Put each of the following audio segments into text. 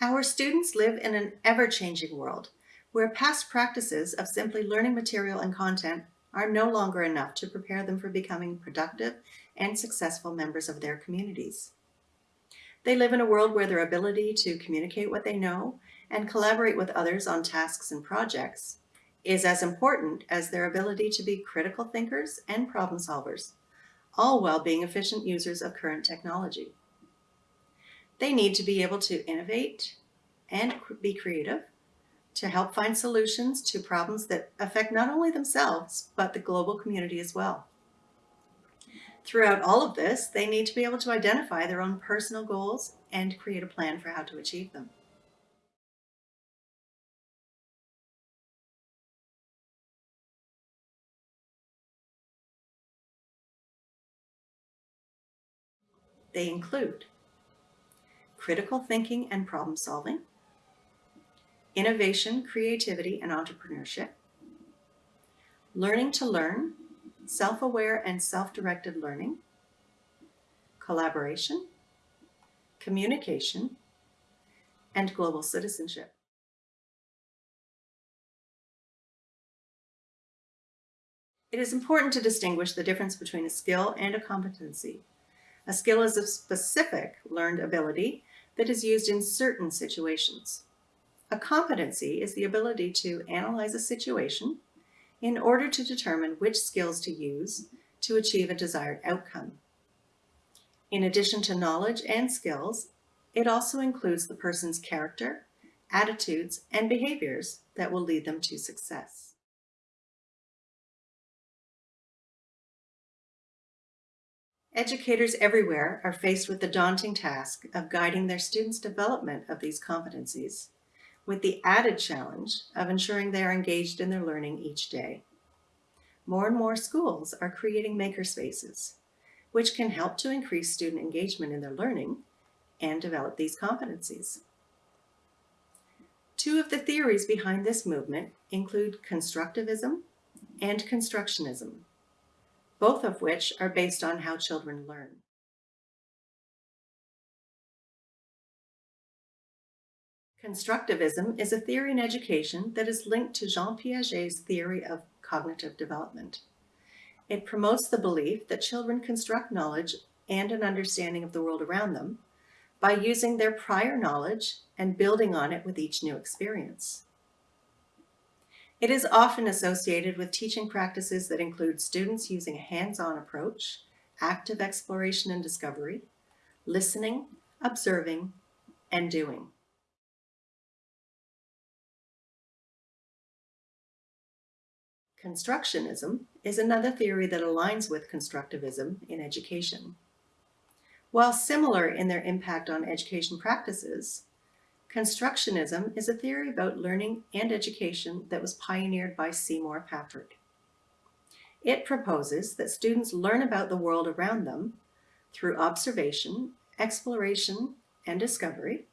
Our students live in an ever-changing world where past practices of simply learning material and content are no longer enough to prepare them for becoming productive and successful members of their communities. They live in a world where their ability to communicate what they know and collaborate with others on tasks and projects is as important as their ability to be critical thinkers and problem solvers, all while being efficient users of current technology. They need to be able to innovate and be creative to help find solutions to problems that affect not only themselves, but the global community as well. Throughout all of this, they need to be able to identify their own personal goals and create a plan for how to achieve them. They include critical thinking and problem solving, innovation, creativity, and entrepreneurship, learning to learn, self-aware and self-directed learning, collaboration, communication, and global citizenship. It is important to distinguish the difference between a skill and a competency. A skill is a specific learned ability that is used in certain situations. A competency is the ability to analyze a situation in order to determine which skills to use to achieve a desired outcome. In addition to knowledge and skills, it also includes the person's character, attitudes, and behaviors that will lead them to success. Educators everywhere are faced with the daunting task of guiding their students' development of these competencies, with the added challenge of ensuring they are engaged in their learning each day. More and more schools are creating makerspaces, which can help to increase student engagement in their learning and develop these competencies. Two of the theories behind this movement include constructivism and constructionism both of which are based on how children learn. Constructivism is a theory in education that is linked to Jean Piaget's theory of cognitive development. It promotes the belief that children construct knowledge and an understanding of the world around them by using their prior knowledge and building on it with each new experience. It is often associated with teaching practices that include students using a hands-on approach, active exploration and discovery, listening, observing, and doing. Constructionism is another theory that aligns with constructivism in education. While similar in their impact on education practices, Constructionism is a theory about learning and education that was pioneered by Seymour Papert. It proposes that students learn about the world around them through observation, exploration, and discovery,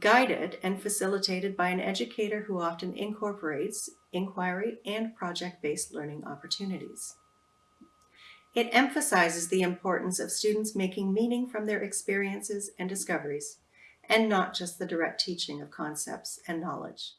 guided and facilitated by an educator who often incorporates inquiry and project-based learning opportunities. It emphasizes the importance of students making meaning from their experiences and discoveries and not just the direct teaching of concepts and knowledge.